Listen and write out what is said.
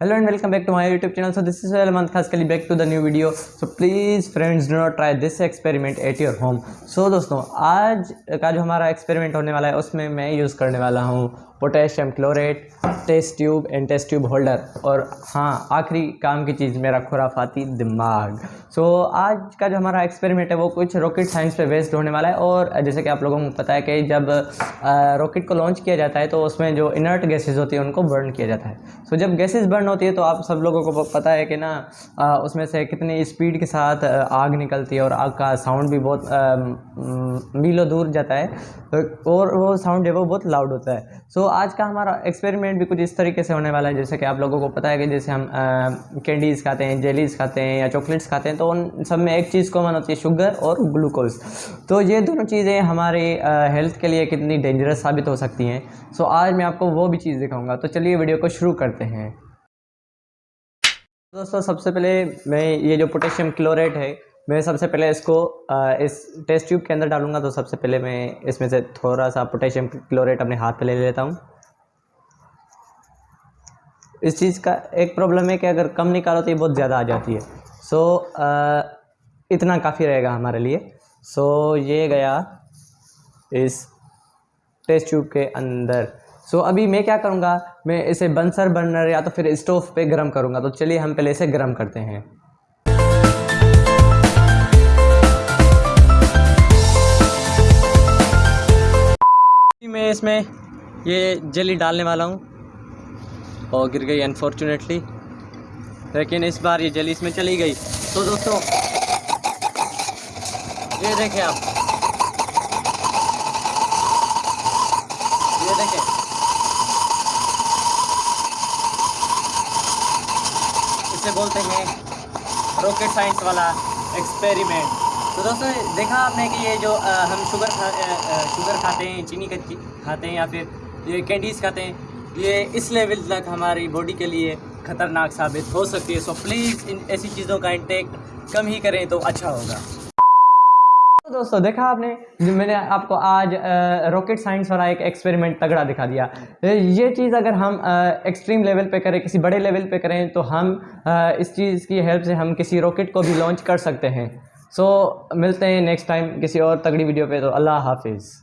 Hello and welcome back to my YouTube channel. So this is Salman Khaskali back to the new video. So please friends do not try this experiment at your home. So दोस्तों आज का जो हमारा experiment होने वाला है उसमें मैं यूज़ करने वाला हूँ potassium chlorate test tube and test tube holder और हाँ आखिरी काम की चीज़ मेरा खुराफाती दिमाग सो so, आज का जो हमारा एक्सपेरिमेंट है वो कुछ रॉकेट साइंस पे बेस्ड होने वाला है और जैसे कि आप लोगों को पता है कि जब रॉकेट को लॉन्च किया जाता है तो उसमें जो इनर्ट गैसेज होती है उनको बर्न किया जाता है सो so, जब गैसेज बर्न होती है तो आप सब लोगों को पता है कि ना उसमें से कितनी स्पीड के साथ आग निकलती है और आग का साउंड भी बहुत मीलों दूर जाता है। और वो साउंड है वो बहुत लाउड होता है। सो so, आज का हमारा एक्सपेरिमेंट भी कुछ इस तरीके से होने वाला है जैसे कि आप लोगों को पता है कि जैसे हम कैंडीज़ खाते हैं जेलीज़ खाते हैं या चॉकलेट्स खाते हैं तो उन सब में एक चीज़ कॉमन होती है शुगर और ग्लूकोज। तो ये दोनों चीज़ें हमारे हेल्थ के लिए कितनी डेंजरस साबित हो सकती हैं। सो आज मैं आपको वो भी चीज़ दिखाऊँगा। तो चलिए वीडियो को शुरू करते हैं। दोस्तों, सबसे पहले मैं ये जो पोटेशियम क्लोरेट है, मैं सबसे पहले इसको इस टेस्ट ट्यूब के अंदर डालूँगा तो सबसे पहले मैं इसमें से थोड़ा सा पोटेशियम क्लोरेट अपने हाथ पे ले लेता हूँ। इस चीज़ का एक प्रॉब्लम है कि अगर कम निकालो तो ये बहुत ज़्यादा आ जाती है। सो इतना काफ़ी रहेगा हमारे लिए। सो, ये गया इस टेस्ट ट्यूब के अंदर। सो अभी मैं क्या करूँगा? मैं इसे बंसर बर्नर या तो फिर स्टोव पे गर्म करूँगा। तो चलिए हम पहले इसे गर्म करते हैं। मैं इसमें ये जली डालने वाला हूँ। और गिर गई अनफॉर्चुनेटली लेकिन इस बार ये जली इसमें चली गई। तो दोस्तों, ये देखें आप। ये देखें। इसे बोलते हैं रॉकेट साइंस वाला एक्सपेरिमेंट तो दोस्तों देखा आपने कि ये जो आ, हम शुगर खा आ, शुगर खाते हैं चीनी खाते हैं या फिर ये कैंडीज़ खाते हैं ये इस लेवल तक हमारी बॉडी के लिए ख़तरनाक साबित हो सकती है। सो प्लीज़ इन ऐसी चीज़ों का इंटेक कम ही करें तो अच्छा होगा। तो दोस्तों देखा आपने? जो मैंने आपको आज रॉकेट साइंस वाला एक एक्सपेरिमेंट तगड़ा दिखा दिया। ये चीज़ अगर हम एक्सट्रीम लेवल पे करें किसी बड़े लेवल पे करें तो हम आ, इस चीज़ की हेल्प से हम किसी रॉकेट को भी लॉन्च कर सकते हैं। सो so, मिलते हैं नेक्स्ट टाइम किसी और तगड़ी वीडियो पे तो अल्लाह हाफिज़।